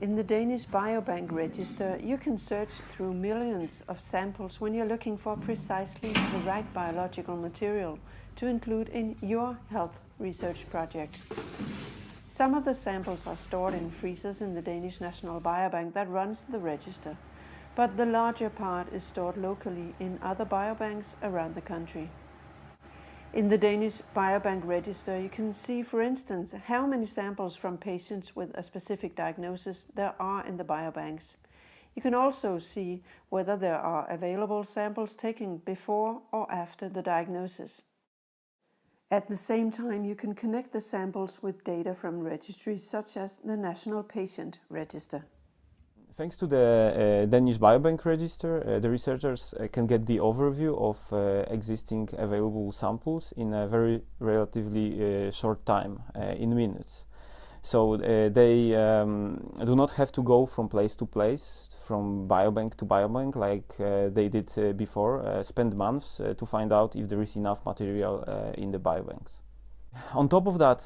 In the Danish Biobank register, you can search through millions of samples when you're looking for precisely the right biological material to include in your health research project. Some of the samples are stored in freezers in the Danish National Biobank that runs the register, but the larger part is stored locally in other biobanks around the country. In the Danish Biobank register, you can see, for instance, how many samples from patients with a specific diagnosis there are in the biobanks. You can also see whether there are available samples taken before or after the diagnosis. At the same time, you can connect the samples with data from registries such as the National Patient Register. Thanks to the uh, Danish Biobank Register, uh, the researchers uh, can get the overview of uh, existing available samples in a very relatively uh, short time, uh, in minutes. So they um, do not have to go from place to place, from biobank to biobank like they did before, spend months to find out if there is enough material in the biobanks. On top of that,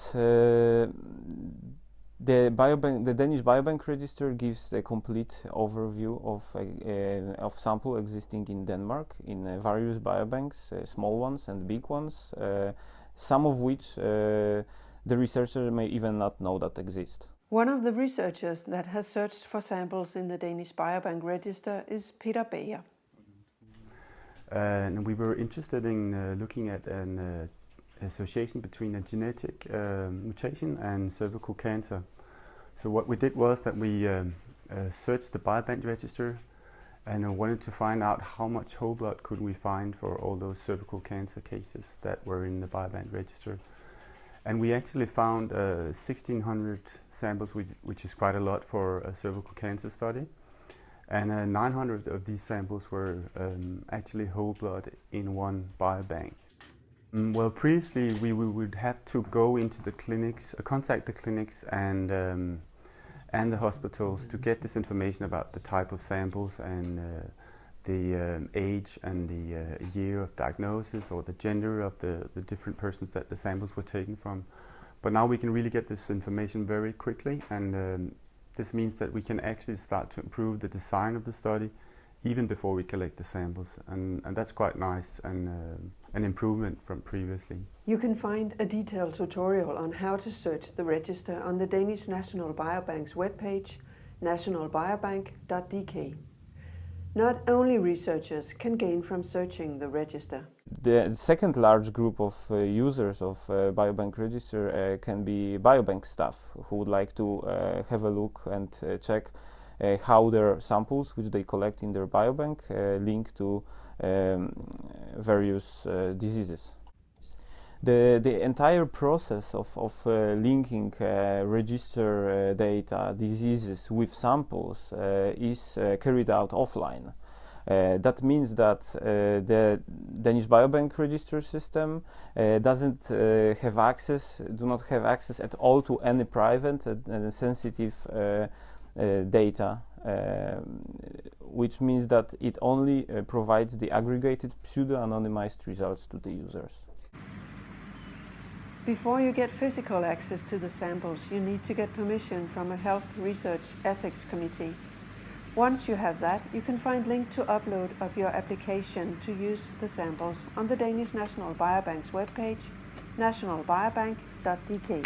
the, biobank, the Danish Biobank Register gives a complete overview of, uh, of sample existing in Denmark in uh, various biobanks, uh, small ones and big ones, uh, some of which uh, the researcher may even not know that exist. One of the researchers that has searched for samples in the Danish Biobank Register is Peter Bager. and we were interested in uh, looking at an association between a genetic uh, mutation and cervical cancer. So what we did was that we um, uh, searched the biobank register and wanted to find out how much whole blood could we find for all those cervical cancer cases that were in the biobank register. And we actually found uh, 1600 samples, which, which, is quite a lot for a cervical cancer study. And uh, 900 of these samples were um, actually whole blood in one biobank. Mm, well, previously we, we, would have to go into the clinics, uh, contact the clinics and um, and the hospitals to get this information about the type of samples and uh, the um, age and the uh, year of diagnosis or the gender of the, the different persons that the samples were taken from. But now we can really get this information very quickly and um, this means that we can actually start to improve the design of the study even before we collect the samples and, and that's quite nice and uh, an improvement from previously. You can find a detailed tutorial on how to search the register on the Danish National Biobank's webpage nationalbiobank.dk. Not only researchers can gain from searching the register. The second large group of uh, users of uh, Biobank Register uh, can be biobank staff who would like to uh, have a look and uh, check how their samples, which they collect in their biobank, uh, link to um, various uh, diseases. The, the entire process of, of uh, linking uh, register uh, data, diseases with samples is carried out offline. that means that the Danish Biobank register system doesn't have access, do not have access at all to any private and sensitive uh, data, um, which means that it only uh, provides the aggregated pseudo-anonymized results to the users. Before you get physical access to the samples, you need to get permission from a Health Research Ethics Committee. Once you have that, you can find link to upload of your application to use the samples on the Danish National Biobank's webpage, nationalbiobank.dk.